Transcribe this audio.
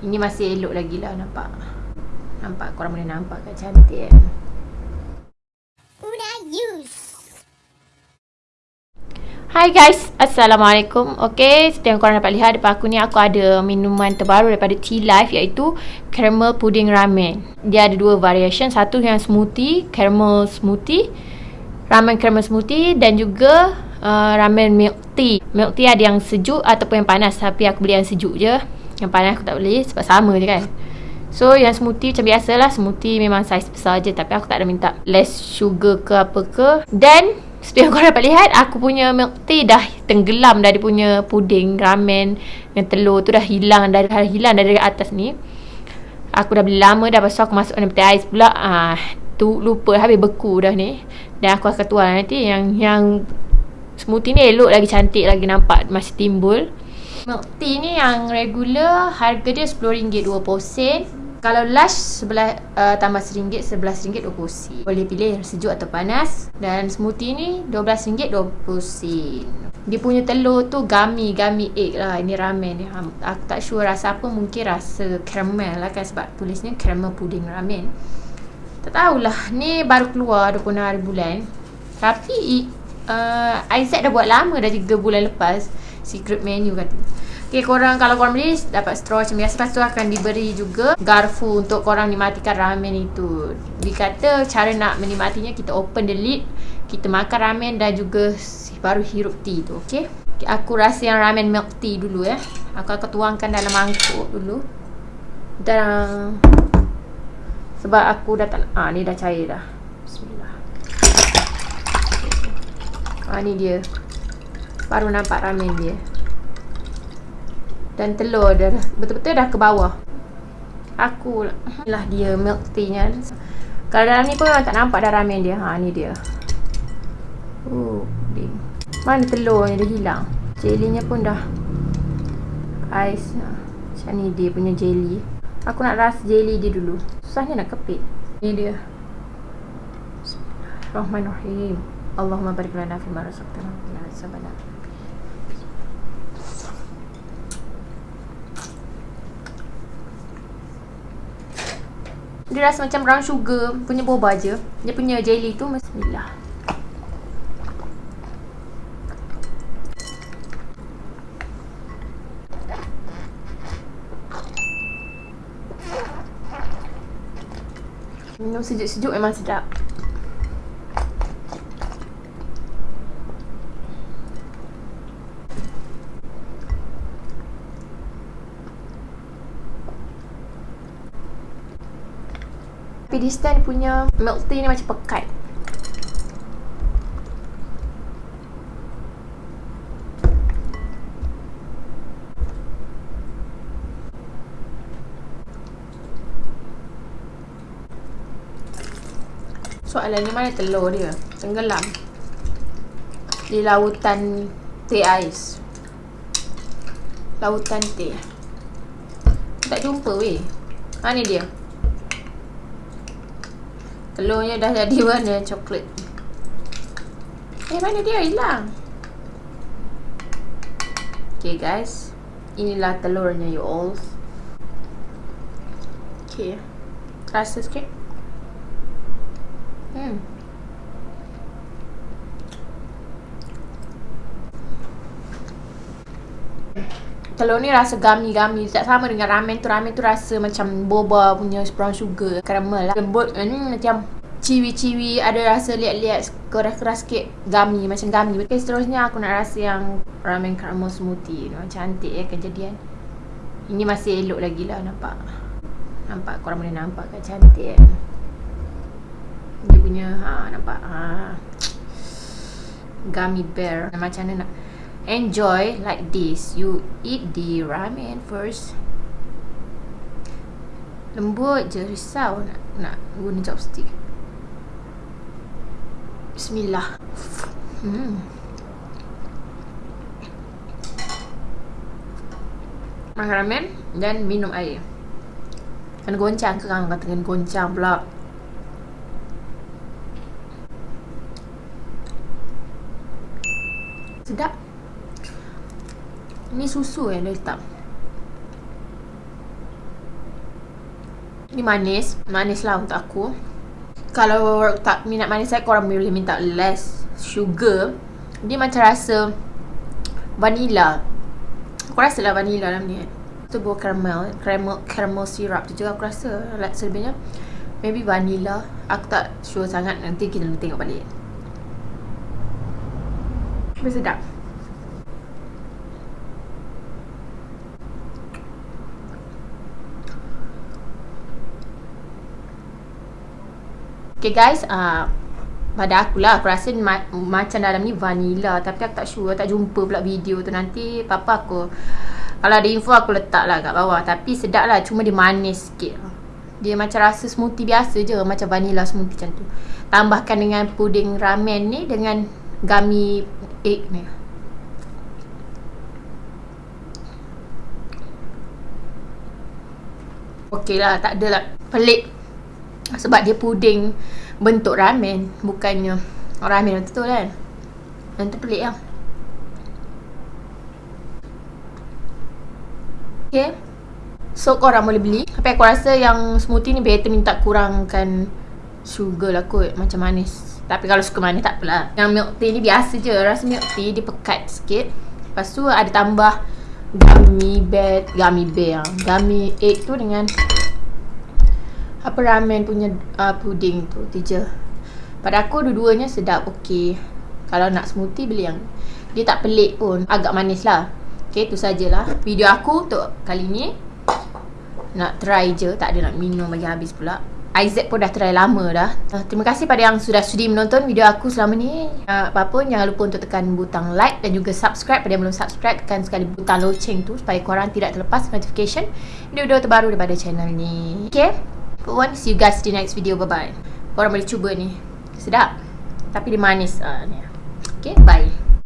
Ini masih elok lagi lah nampak. Nampak korang boleh nampak kan cantik kan. Hai guys, Assalamualaikum. Okay, seperti yang korang dapat lihat depan aku ni Aku ada minuman terbaru daripada Tea Life Iaitu Caramel Pudding Ramen. Dia ada dua variation. Satu yang smoothie, caramel smoothie Ramen caramel smoothie Dan juga uh, ramen milk tea. Milk tea ada yang sejuk ataupun yang panas Tapi aku beli yang sejuk je Yang panas aku tak beli sebab sama je kan. So yang smoothie macam biasa lah. Smoothie memang saiz besar je Tapi aku tak ada minta less sugar ke apa ke. Dan seperti yang korang dapat lihat Aku punya milk tea dah tenggelam Dari punya puding, ramen Dengan telur tu dah hilang Dari hilang dari atas ni. Aku dah beli lama dah Pasal aku masuk dalam peti ais pula. Ah, tu Lupa habis beku dah ni. Dan aku akan tuan nanti Yang yang smoothie ni elok lagi cantik Lagi nampak masih timbul Milk tea ni yang regular Harga dia RM10 2 sen kalau lush sebelah uh, tambah RM1, RM11 20 sen. Boleh pilih sejuk atau panas. Dan smoothie ni RM12 20 sen. Dia punya telur tu gummy, gummy egg lah. Ini ramen ni. Aku tak sure rasa apa. Mungkin rasa caramel lah kan. Sebab tulisnya caramel pudding ramen. Tak tahulah. Ni baru keluar 26 hari bulan. Tapi uh, Isaac dah buat lama dah 3 bulan lepas. Secret menu kata. Okay, korang kalau korang beli dapat straw macam biasa. Lepas tu akan diberi juga garfu untuk korang nikmatikan ramen itu. Dikata cara nak menikmatinya kita open the lid. Kita makan ramen dan juga baru hirup tea tu. Okay. aku rasa yang ramen milk tea dulu ya. Aku akan tuangkan dalam mangkuk dulu. Dan sebab aku dah tak ah ni dah cair dah. Bismillah. Ah ni dia. Baru nampak ramen dia. Dan telur dia betul-betul dah ke bawah. Aku lah dia milk tea nya kalau dalam ni pun tak nampak dah ramen dia. Ha ni dia. Uh, mana telur ni dah hilang? Jelly nya pun dah. Ais ha. macam ni dia punya jelly. Aku nak rasa jelly dia dulu. Susahnya nak kepit. Ni dia. Bismillahirrahmanirrahim. Allahumma barik lana fi ma razaqtana wa qina Dia rasa macam brown sugar punya boba je. Dia punya jelly tu bismillah. Minum sejuk-sejuk memang sedap. Tapi this time punya milk tea ni macam pekat. Soalannya mana telur dia? Tenggelam. Di lautan teh ais. Lautan teh. Tak jumpa weh. Ha ni dia. Telurnya dah jadi warna coklat. Eh mana dia hilang? Okay guys. Inilah telurnya you all. Okay. Rasa sikit? Hmm Telur ni rasa gummy-gummy Tak sama dengan ramen tu. Ramen tu rasa macam boba punya brown sugar Caramel lah. Lembut Ini hmm, macam ciwi-ciwi Ada rasa liat-liat Keras-keras sikit Gummy Macam gummy. Okay seterusnya aku nak rasa yang Ramen caramel smoothie. Macam cantik ya kejadian. Ini masih elok lagi lah nampak. Nampak korang boleh nampak kan cantik kan Dia punya ha, Nampak ha. Gummy bear. Macam mana nak enjoy like this. You eat the ramen first. Lembut je risau nak nak guna chopstick. Bismillah. Hmm. Makan ramen dan minum air. Kena goncang kan kata kena goncang pula sedap Ni susu yang dia letak Ni manis. Manis lah untuk aku. Kalau tak minat manis saya, korang boleh minta less sugar. Dia macam rasa vanilla. Aku rasa lah vanilla dalam ni. Tu buah caramel. Caramel, caramel syrup tu juga aku rasa. Like selebihnya. Maybe vanilla. Aku tak sure sangat. Nanti kita tengok balik. Tapi sedap. Okay guys, uh, pada aku lah aku rasa ma- macam dalam ni vanilla. Tapi aku tak sure tak jumpa pula video tu. Nanti papa aku kalau ada info aku letak lah kat bawah. Tapi sedap lah cuma dia manis sikit. Dia macam rasa smoothie biasa je macam vanilla smoothie macam tu. Tambahkan dengan puding ramen ni dengan gummy egg ni. Okey lah tak adalah pelik sebab dia puding bentuk ramen bukannya ramen betul kan. Yang tu pelik lah. Okay. So korang boleh beli. Tapi aku rasa yang smoothie ni better minta kurangkan Sugar lah kot. Macam manis. Tapi kalau suka manis tak apalah. Yang milk tea ni biasa je. Rasa milk tea dia pekat sikit. Lepas tu ada tambah Gummy bear Gummy bear Gummy egg tu dengan apa ramen punya uh, puding tu je. Pada aku dua-duanya sedap okey. Kalau nak smoothie beli yang dia tak pelik pun agak manis lah. Okey tu sajalah. Video aku untuk kali ni. Nak try je tak ada nak minum bagi habis pula. Isaac pun dah try lama dah. Uh, Terima kasih pada yang sudah sudi menonton video aku selama ni. Uh, Apa pun jangan lupa untuk tekan butang like Dan juga subscribe. Pada yang belum subscribe Tekan sekali butang loceng tu Supaya korang tidak terlepas notification Video-video terbaru daripada channel ni. Okay Put See you guys the next video. Bye-bye. Korang boleh cuba ni. Sedap. Tapi dia manis. Uh, ni. Okay, bye.